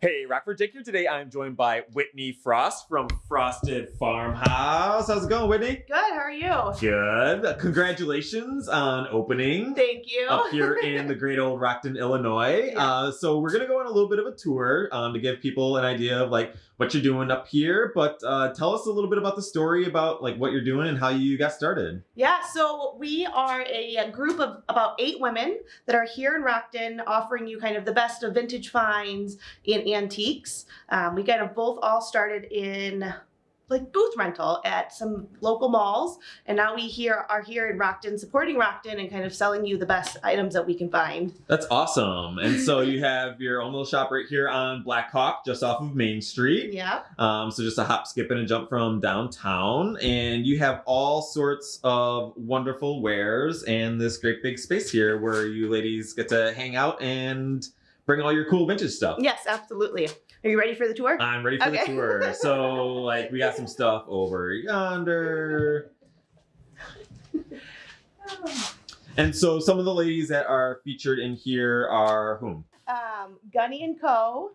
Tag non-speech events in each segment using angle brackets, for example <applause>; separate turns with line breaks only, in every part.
Hey, Rockford Jake here. Today I'm joined by Whitney Frost from Frosted Farmhouse. How's it going, Whitney?
Good, are you?
Good. Congratulations on opening
Thank you.
up here in the great old Rockton, Illinois. <laughs>
Yeah.
Uh, so we're gonna go on a little bit of a tour um, to give people an idea of like what you're doing up here. But uh, tell us a little bit about the story about like what you're doing and how you got started.
yeah, so we are a group of about eight women that are here in Rockton offering you kind of the best of vintage finds and antiques. Um, we kind of both all started in like booth rental at some local malls and now we here are here in Rockton supporting Rockton and kind of selling you the best items that we can find.
That's awesome. And so you <laughs> have your own little shop right here on Black Hawk, just off of Main Street.
Yeah.
Um, so just a hop, skip, and a jump from downtown. And you have all sorts of wonderful wares and this great big space here where you ladies get to hang out and bring all your cool vintage stuff.
Yes, absolutely. Are you ready for the tour?
I'm ready for the tour. <laughs> So, like, we got some stuff over yonder. And so, some of the ladies that are featured in here are whom?
um, Gunny and Co.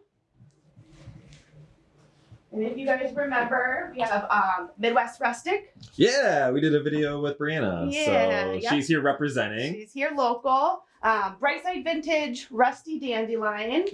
And if you guys remember, we have um, Midwest Rustic.
Yeah, we did a video with Brianna.
Yeah,
so,
yeah.
she's here representing.
She's here local. Um, Brightside Vintage, Rusty Dandelion.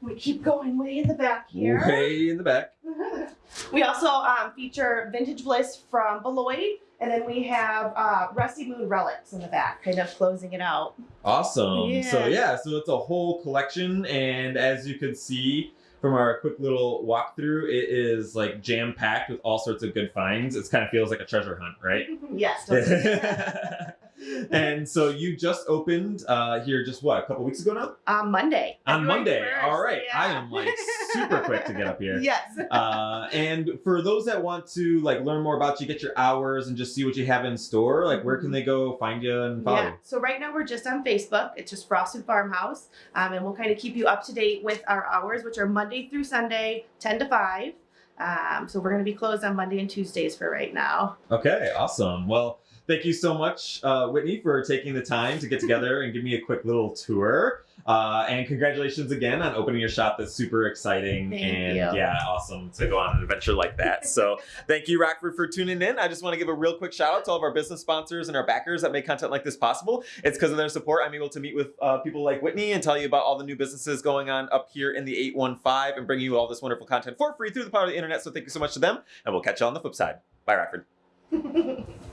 We keep going way in the back here.
Way in the back. <laughs>
we also um, feature Vintage Bliss from Beloit. And then we have uh, Rusty Moon Relics in the back, kind of closing it out.
Awesome. Yeah. So
yeah,
so it's a whole collection, and as you can see from our quick little walkthrough, it is like jam packed with all sorts of good finds. It kind of feels like a treasure hunt, right? <laughs>
yes. <laughs>
and so you just opened uh, here just what a couple weeks ago now
on Monday.
on
February
Monday.
1st,
All right, I am like super quick to get up here. <laughs>
Yes.
Uh, and for those that want to like learn more about you, get your hours, and just see what you have in store, like where can they go find you and follow?
Yeah. So right now we're just on Facebook. It's just Frosted Farmhouse, um, and we'll kind of keep you up to date with our hours, which are Monday through Sunday, ten to five. Um, so we're going to be closed on Monday and Tuesdays for right now.
Okay, awesome. Well, thank you so much, uh, Whitney, for taking the time to get <laughs> together and give me a quick little tour. Uh, and congratulations again on opening your shop. That's super exciting.
Thank
and
you.
yeah, awesome to go on an adventure like that. So <laughs> thank you, Rockford, for tuning in. I just want to give a real quick shout out to all of our business sponsors and our backers that make content like this possible. It's because of their support I'm able to meet with uh, people like Whitney and tell you about all the new businesses going on up here in the 815 and bring you all this wonderful content for free through the power of the internet. So thank you so much to them. And we'll catch you on the flip side. Bye, Rockford. <laughs>